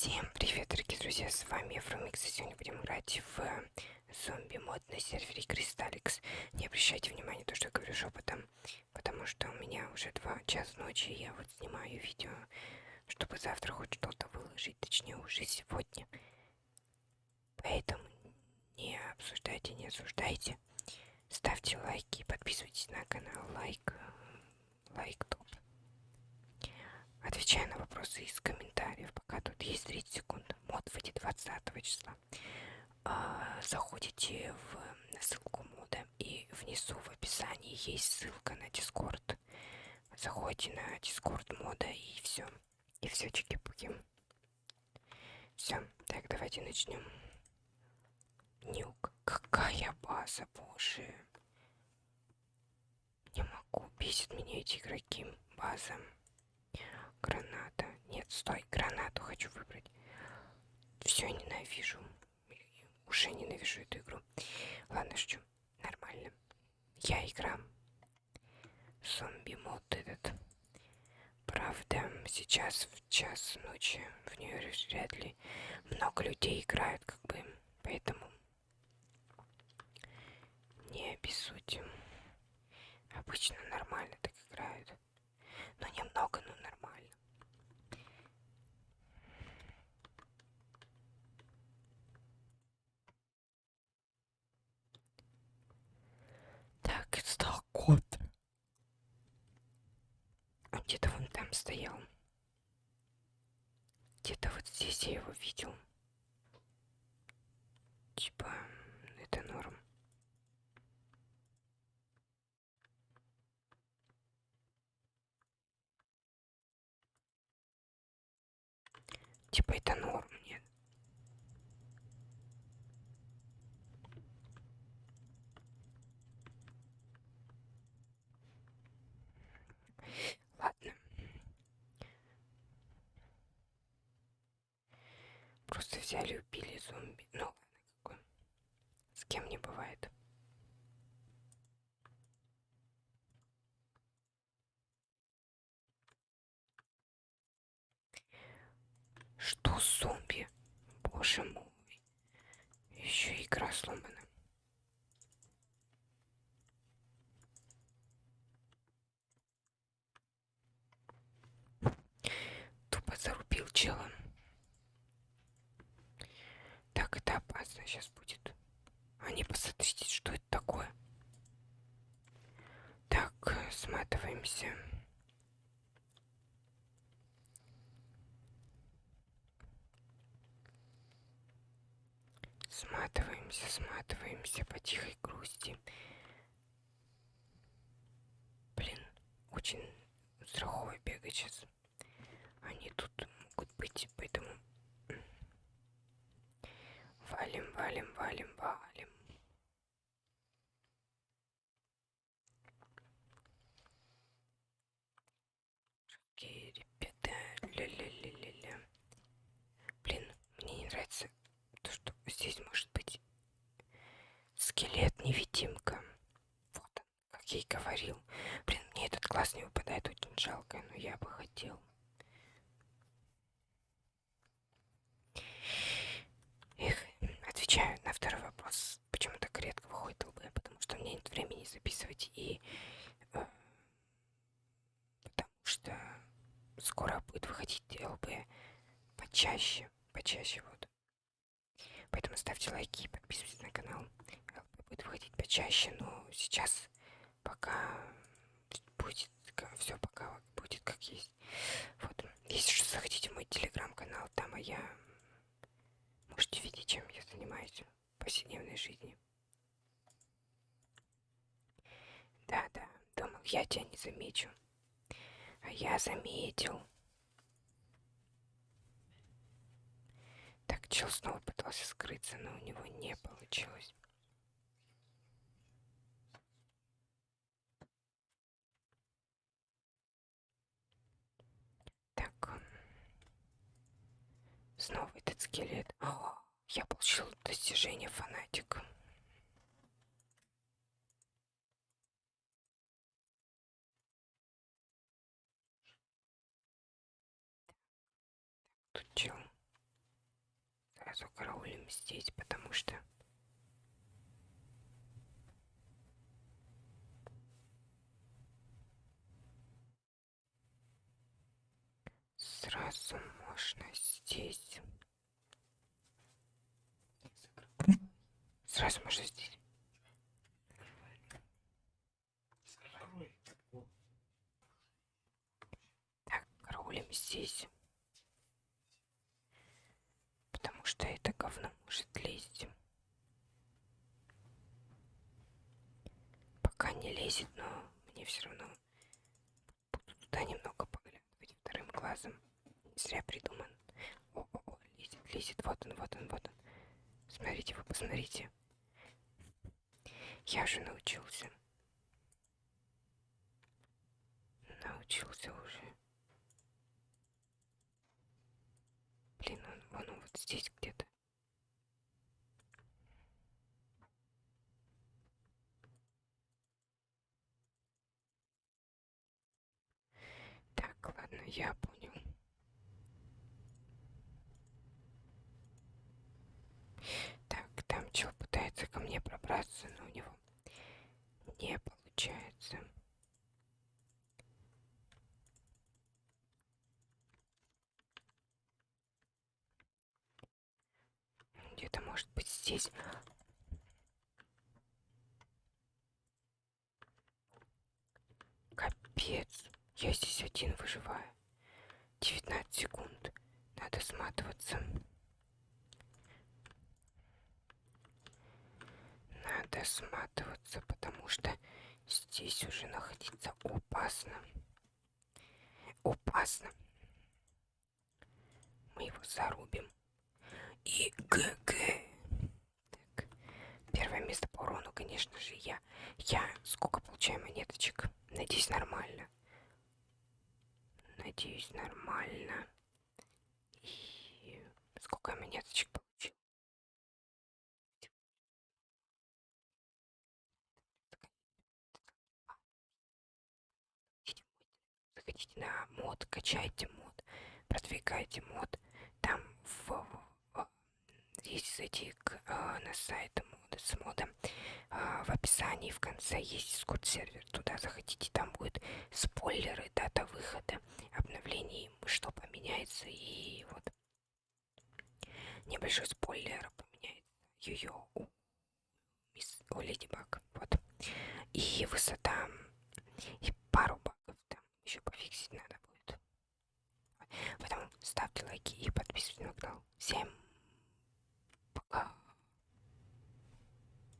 Всем привет, дорогие друзья, с вами Евромикс, и сегодня будем играть в зомби-мод на сервере Кристалликс. Не обращайте внимания на то, что я говорю шепотом, потому что у меня уже 2 часа ночи, и я вот снимаю видео, чтобы завтра хоть что-то выложить, точнее уже сегодня. Поэтому не обсуждайте, не осуждайте. Ставьте лайки, подписывайтесь на канал, лайк, лайк топ. Отвечаю на вопросы из комментариев, пока тут есть 30 секунд. Мод выйдет 20 числа. А, заходите в ссылку мода и внизу в описании есть ссылка на Дискорд. Заходите на Дискорд мода и все. И все, чики-пуки. Все, так, давайте начнем. Нюк. Какая база, боже. Не могу, бесит меня эти игроки. База. Граната. Нет, стой, гранату ненавижу. Уже ненавижу эту игру. Ладно, шучу. Нормально. Я игра. Зомби мод этот. Правда, сейчас в час ночи в нее вряд ли много людей играют, как бы. Поэтому не обессудьте. Обычно нормально так играют. Но немного, но нормально. Так, стал кот. Он где-то вон там стоял. Где-то вот здесь я его видел. Типа, это норм. Типа это норм, нет? Ладно. Просто взяли, убили зомби. Ну ладно, какой. С кем не бывает. Что зомби? Боже мой. Еще игра сломана. Тупо зарубил чела. Так, опасно сейчас будет. А не посмотрите, что это такое. Так, сматываемся. Сматываемся, сматываемся по тихой грусти. Блин, очень страхово бегать сейчас. Они тут могут быть, поэтому валим, валим, валим, валим. Окей, ребята, ля-ля-ля-ля-ля. Блин, мне не нравится то, что здесь может быть скелет-невидимка. Вот он, как я и говорил. Блин, мне этот класс не выпадает, очень жалко, но я бы хотел. Эх, отвечаю на второй вопрос. Почему так редко выходит ЛБ? Потому что у меня нет времени записывать и... Э, потому что скоро будет выходить ЛБ почаще. Почаще вот. Поэтому ставьте лайки и подписывайтесь на канал. Будет выходить почаще, но сейчас пока будет все пока будет как есть. Вот. Если что, заходите в мой телеграм-канал, там я можете видеть, чем я занимаюсь в повседневной жизни. Да-да, думал, я тебя не замечу. А я заметил. Так, чел снова пытался скрыться, но у него не получилось. Так. Снова этот скелет. О, я получил достижение фанатик. Тут чел. Сразу караулим здесь, потому что сразу можно здесь. Сразу можно здесь. Так, караулим здесь. Потому что это говно может лезть. Пока не лезет, но мне все равно буду туда немного поглядывать вторым глазом. Зря придуман. О, о, о, лезет, лезет. Вот он, вот он, вот он. Смотрите, вы посмотрите. Я же научился. Научился уже. Блин, он, он вот здесь где-то. Так, ладно, я понял. Так, там чел пытается ко мне пробраться, но у него не получается. Где-то может быть здесь. Капец. Я здесь один выживаю. 19 секунд. Надо сматываться. Надо сматываться, потому что здесь уже находиться опасно. Опасно. Мы его зарубим. И ГГ. Так. Первое место по урону, конечно же, я. Я сколько получаю монеточек? Надеюсь, нормально. Надеюсь, нормально. И сколько я монеточек получил? Заходите на мод, качайте мод, продвигайте мод. Там в, в если зайти к, э, на сайт мода с модом, в описании в конце есть дискорд сервер. Туда заходите, там будет спойлеры, дата выхода, обновлений, что поменяется и вот небольшой спойлер поменяется. Ее у, мисс, у Леди Баг. Вот. И высота, и пару багов там еще пофиксить надо будет. Поэтому ставьте